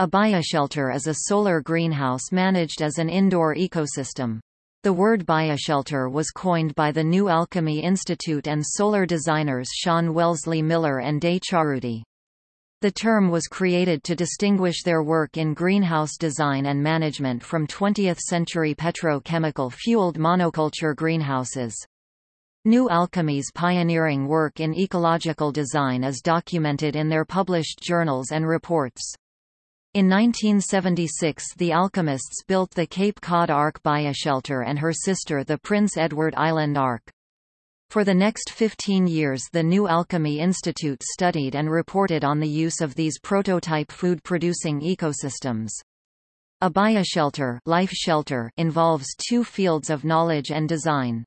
A bioshelter is a solar greenhouse managed as an indoor ecosystem. The word bioshelter was coined by the New Alchemy Institute and solar designers Sean Wellesley Miller and Day Chahroudi. The term was created to distinguish their work in greenhouse design and management from 20th-century petrochemical-fueled monoculture greenhouses. New Alchemy's pioneering work in ecological design is documented in their published journals and reports. In 1976 the alchemists built the Cape Cod Ark bioshelter and her sister the Prince Edward Island Ark. For the next 15 years the New Alchemy Institute studied and reported on the use of these prototype food-producing ecosystems. A bioshelter, life shelter involves two fields of knowledge and design.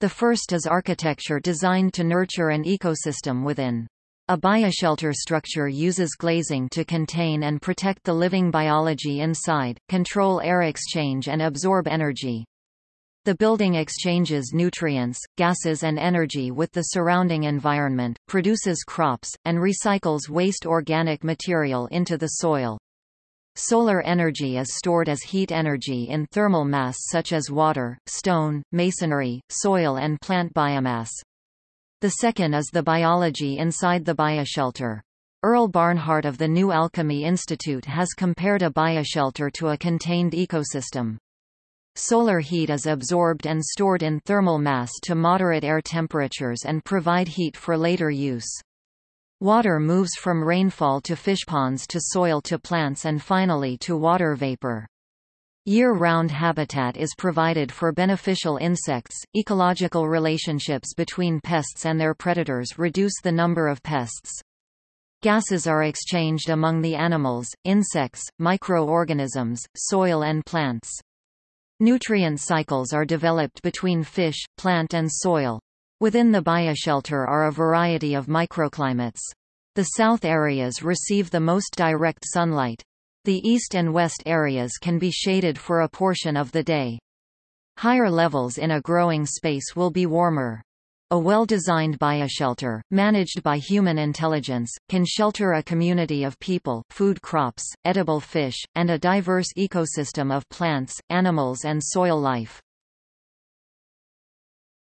The first is architecture designed to nurture an ecosystem within. A bioshelter structure uses glazing to contain and protect the living biology inside, control air exchange and absorb energy. The building exchanges nutrients, gases and energy with the surrounding environment, produces crops, and recycles waste organic material into the soil. Solar energy is stored as heat energy in thermal mass such as water, stone, masonry, soil and plant biomass. The second is the biology inside the bioshelter. Earle Barnhart of the New Alchemy Institute has compared a bioshelter to a contained ecosystem. Solar heat is absorbed and stored in thermal mass to moderate air temperatures and provide heat for later use. Water moves from rainfall to fish ponds to soil to plants and finally to water vapor. Year-round habitat is provided for beneficial insects. Ecological relationships between pests and their predators reduce the number of pests. Gases are exchanged among the animals, insects, microorganisms, soil and plants. Nutrient cycles are developed between fish, plant and soil. Within the bioshelter are a variety of microclimates. The south areas receive the most direct sunlight. The east and west areas can be shaded for a portion of the day. Higher levels in a growing space will be warmer. A well-designed bioshelter, managed by human intelligence, can shelter a community of people, food crops, edible fish, and a diverse ecosystem of plants, animals and soil life.